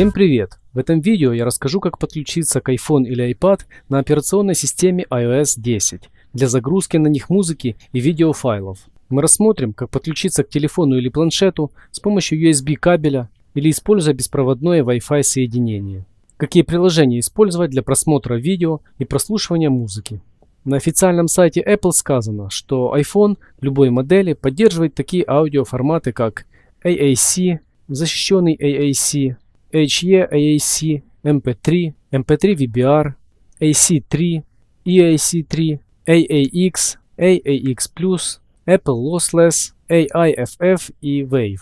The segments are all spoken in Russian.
Всем привет! В этом видео я расскажу, как подключиться к iPhone или iPad на операционной системе iOS 10 для загрузки на них музыки и видеофайлов. Мы рассмотрим, как подключиться к телефону или планшету с помощью USB кабеля или используя беспроводное Wi-Fi соединение. Какие приложения использовать для просмотра видео и прослушивания музыки. На официальном сайте Apple сказано, что iPhone любой модели поддерживает такие аудиоформаты, как AAC, защищенный AAC, HE-AAC, MP3, MP3 VBR, AC3, EAC3, AAX, AAX+, Apple Lossless, AIFF и Wave.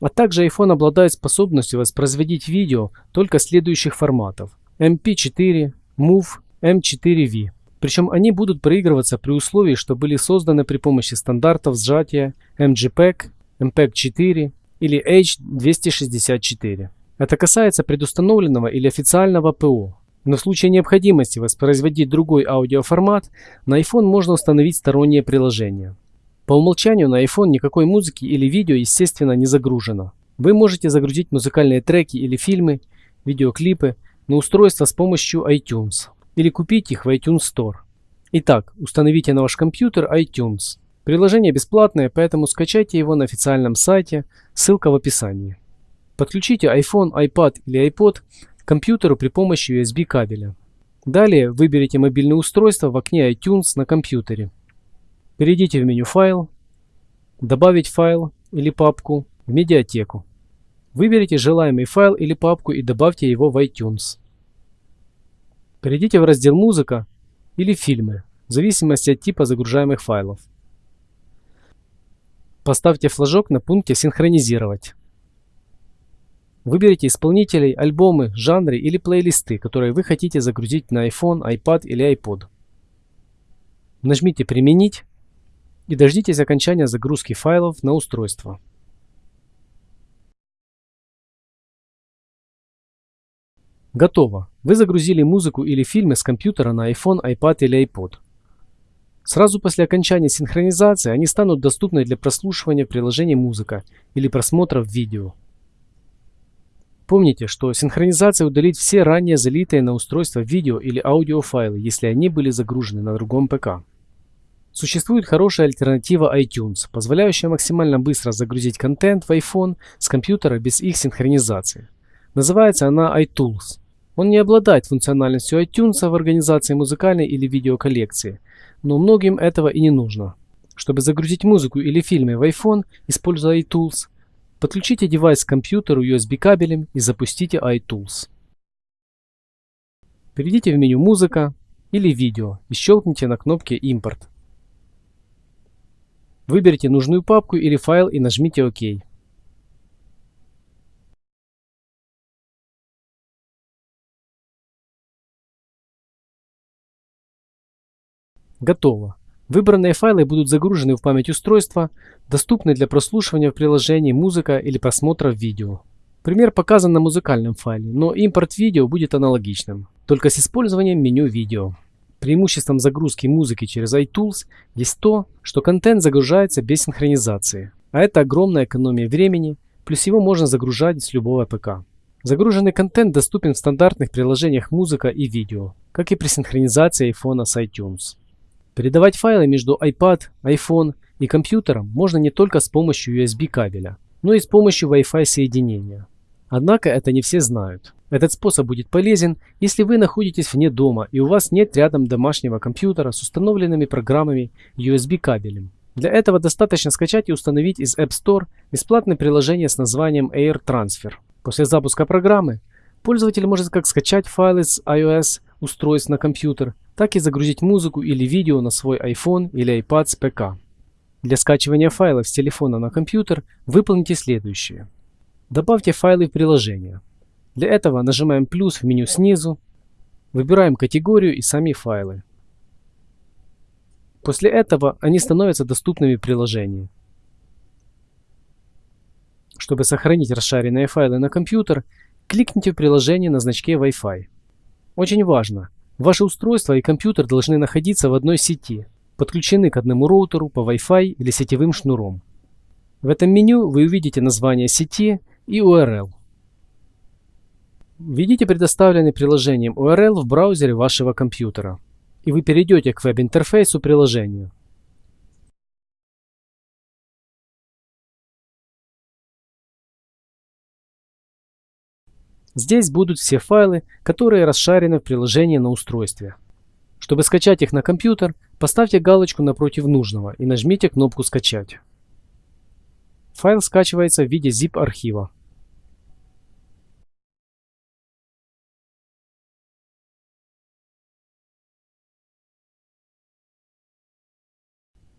А также iPhone обладает способностью воспроизводить видео только следующих форматов MP4, MOV, M4V. Причем они будут проигрываться при условии, что были созданы при помощи стандартов сжатия MGPEG, MPEG-4 или H264. Это касается предустановленного или официального ПО. Но в случае необходимости воспроизводить другой аудиоформат, на iPhone можно установить стороннее приложение. По умолчанию на iPhone никакой музыки или видео, естественно, не загружено. Вы можете загрузить музыкальные треки или фильмы, видеоклипы на устройство с помощью iTunes или купить их в iTunes Store. Итак, установите на ваш компьютер iTunes. Приложение бесплатное, поэтому скачайте его на официальном сайте, ссылка в описании. Подключите iPhone, iPad или iPod к компьютеру при помощи USB кабеля. Далее выберите мобильное устройство в окне iTunes на компьютере. Перейдите в меню «Файл», «Добавить файл» или папку в медиатеку. Выберите желаемый файл или папку и добавьте его в iTunes. Перейдите в раздел «Музыка» или «Фильмы» в зависимости от типа загружаемых файлов. Поставьте флажок на пункте «Синхронизировать». Выберите исполнителей, альбомы, жанры или плейлисты, которые вы хотите загрузить на iPhone, iPad или iPod. Нажмите «Применить» и дождитесь окончания загрузки файлов на устройство. Готово. Вы загрузили музыку или фильмы с компьютера на iPhone, iPad или iPod. Сразу после окончания синхронизации они станут доступны для прослушивания в приложении «Музыка» или просмотра видео. Помните, что синхронизация удалит все ранее залитые на устройство видео или аудиофайлы, если они были загружены на другом ПК. Существует хорошая альтернатива iTunes, позволяющая максимально быстро загрузить контент в iPhone с компьютера без их синхронизации. Называется она iTools. Он не обладает функциональностью iTunes в организации музыкальной или видеоколлекции, но многим этого и не нужно. Чтобы загрузить музыку или фильмы в iPhone, используя iTools, Подключите девайс к компьютеру USB кабелем и запустите iTools. Перейдите в меню «Музыка» или «Видео» и щелкните на кнопке «Импорт». Выберите нужную папку или файл и нажмите «Ок». Готово. Выбранные файлы будут загружены в память устройства, доступны для прослушивания в приложении «Музыка» или просмотра видео. Пример показан на музыкальном файле, но импорт видео будет аналогичным, только с использованием меню «Видео». Преимуществом загрузки музыки через iTools есть то, что контент загружается без синхронизации, а это огромная экономия времени, плюс его можно загружать с любого ПК. Загруженный контент доступен в стандартных приложениях музыка и видео, как и при синхронизации iPhone с iTunes. Передавать файлы между iPad, iPhone и компьютером можно не только с помощью USB кабеля, но и с помощью Wi-Fi соединения. Однако это не все знают. Этот способ будет полезен, если вы находитесь вне дома и у вас нет рядом домашнего компьютера с установленными программами USB кабелем. Для этого достаточно скачать и установить из App Store бесплатное приложение с названием Air Transfer. После запуска программы пользователь может как скачать файлы с iOS устройств на компьютер, так и загрузить музыку или видео на свой iPhone или iPad с ПК. Для скачивания файлов с телефона на компьютер выполните следующее. Добавьте файлы в приложение. Для этого нажимаем плюс в меню снизу, выбираем категорию и сами файлы. После этого они становятся доступными в приложении. Чтобы сохранить расшаренные файлы на компьютер, кликните в приложение на значке Wi-Fi. Очень важно, Ваши устройства и компьютер должны находиться в одной сети, подключены к одному роутеру по Wi-Fi или сетевым шнуром. В этом меню вы увидите название сети и URL. Введите предоставленный приложением URL в браузере вашего компьютера, и вы перейдете к веб-интерфейсу приложения. Здесь будут все файлы, которые расшарены в приложении на устройстве. Чтобы скачать их на компьютер, поставьте галочку напротив нужного и нажмите кнопку «Скачать». Файл скачивается в виде zip архива.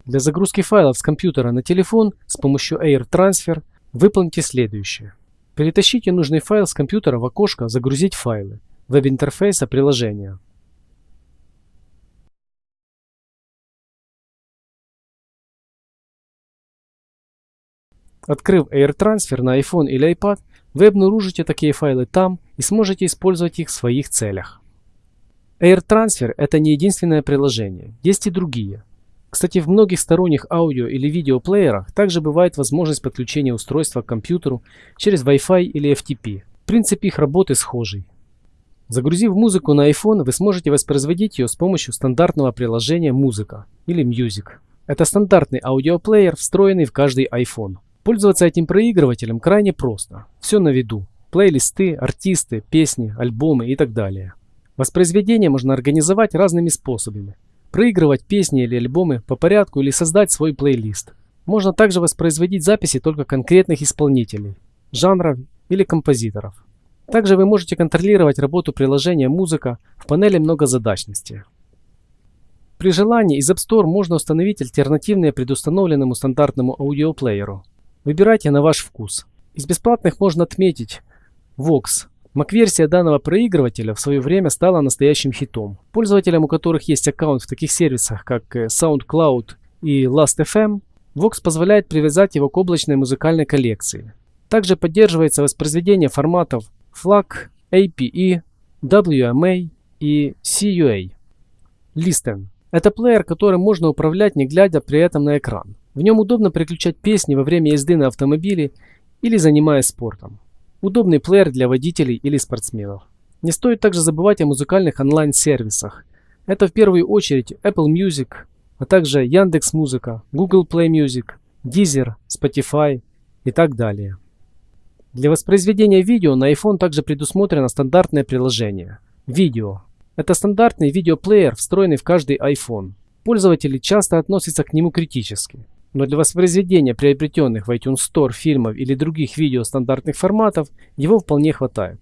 Для загрузки файлов с компьютера на телефон с помощью Air Transfer выполните следующее. Перетащите нужный файл с компьютера в окошко «Загрузить файлы» веб-интерфейса приложения. Открыв Air Transfer на iPhone или iPad, вы обнаружите такие файлы там и сможете использовать их в своих целях. Air Transfer – это не единственное приложение, есть и другие – кстати, в многих сторонних аудио или видеоплеерах также бывает возможность подключения устройства к компьютеру через Wi-Fi или FTP. Принцип их работы схожий. Загрузив музыку на iPhone, вы сможете воспроизводить ее с помощью стандартного приложения «Музыка» или «Music». Это стандартный аудиоплеер, встроенный в каждый iPhone. Пользоваться этим проигрывателем крайне просто. Все на виду. Плейлисты, артисты, песни, альбомы и так далее. Воспроизведение можно организовать разными способами проигрывать песни или альбомы по порядку или создать свой плейлист. Можно также воспроизводить записи только конкретных исполнителей, жанров или композиторов. Также вы можете контролировать работу приложения «Музыка» в панели многозадачности. При желании из App Store можно установить альтернативные предустановленному стандартному аудиоплееру. Выбирайте на ваш вкус. Из бесплатных можно отметить Vox, Mac-версия данного проигрывателя в свое время стала настоящим хитом. Пользователям, у которых есть аккаунт в таких сервисах, как э, SoundCloud и Last.fm, Vox позволяет привязать его к облачной музыкальной коллекции. Также поддерживается воспроизведение форматов FLAC, APE, WMA и CUA. Listen – это плеер, которым можно управлять, не глядя при этом на экран. В нем удобно переключать песни во время езды на автомобиле или занимаясь спортом. Удобный плеер для водителей или спортсменов. Не стоит также забывать о музыкальных онлайн-сервисах. Это в первую очередь Apple Music, а также Яндекс Музыка, Google Play Music, Deezer, Spotify и так далее. Для воспроизведения видео на iPhone также предусмотрено стандартное приложение – Видео. Это стандартный видеоплеер, встроенный в каждый iPhone. Пользователи часто относятся к нему критически. Но для воспроизведения приобретенных в iTunes Store фильмов или других видео стандартных форматов его вполне хватает.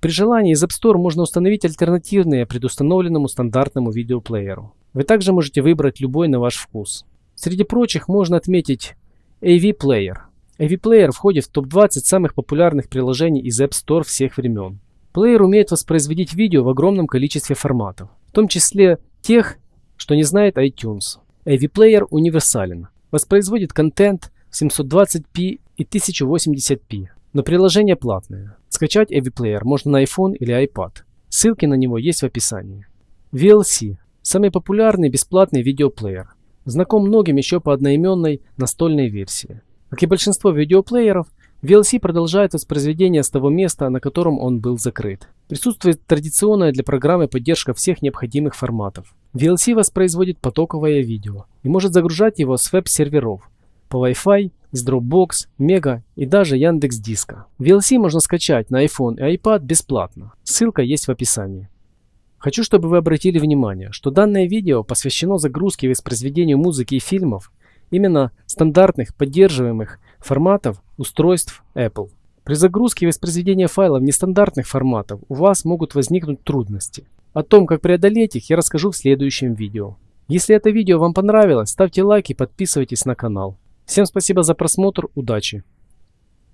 При желании из App Store можно установить альтернативные предустановленному стандартному видеоплееру. Вы также можете выбрать любой на ваш вкус. Среди прочих можно отметить AV Player. AV Player входит в топ-20 самых популярных приложений из App Store всех времен. Плеер умеет воспроизводить видео в огромном количестве форматов, в том числе тех, что не знает iTunes. AV Player универсален воспроизводит контент в 720p и 1080p, но приложение платное. Скачать AV можно на iPhone или iPad. Ссылки на него есть в описании. VLC – самый популярный бесплатный видеоплеер. Знаком многим еще по одноименной настольной версии. Как и большинство видеоплееров, VLC продолжает воспроизведение с того места, на котором он был закрыт. Присутствует традиционная для программы поддержка всех необходимых форматов. VLC воспроизводит потоковое видео и может загружать его с веб-серверов по Wi-Fi, с Dropbox, Mega и даже Яндекс Диска. VLC можно скачать на iPhone и iPad бесплатно. Ссылка есть в описании. Хочу, чтобы вы обратили внимание, что данное видео посвящено загрузке и воспроизведению музыки и фильмов именно стандартных поддерживаемых форматов устройств Apple. При загрузке и воспроизведении файлов нестандартных форматов у вас могут возникнуть трудности. О том, как преодолеть их, я расскажу в следующем видео. Если это видео вам понравилось, ставьте лайк и подписывайтесь на канал. Всем спасибо за просмотр, удачи!